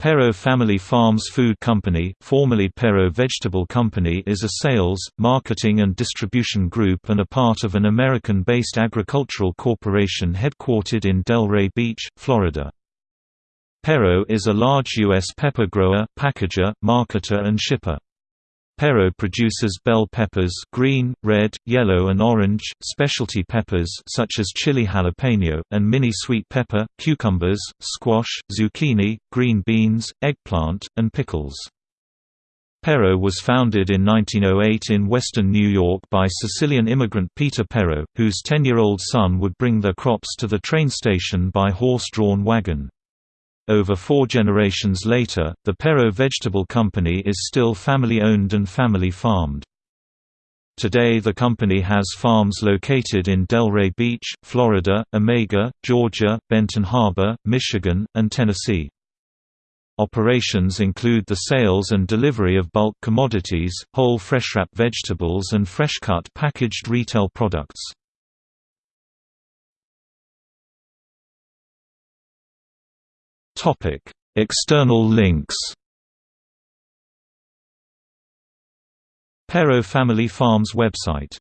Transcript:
Pero Family Farms Food Company, formerly Pero Vegetable Company is a sales, marketing and distribution group and a part of an American-based agricultural corporation headquartered in Delray Beach, Florida. Pero is a large U.S. pepper grower, packager, marketer and shipper. Pero produces bell peppers green, red, yellow and orange, specialty peppers such as chili jalapeno, and mini sweet pepper, cucumbers, squash, zucchini, green beans, eggplant, and pickles. Pero was founded in 1908 in western New York by Sicilian immigrant Peter Pero, whose 10-year-old son would bring their crops to the train station by horse-drawn wagon. Over four generations later, the Pero Vegetable Company is still family-owned and family-farmed. Today the company has farms located in Delray Beach, Florida, Omega, Georgia, Benton Harbor, Michigan, and Tennessee. Operations include the sales and delivery of bulk commodities, whole fresh-wrap vegetables and fresh-cut packaged retail products. External links. Pero Family Farms website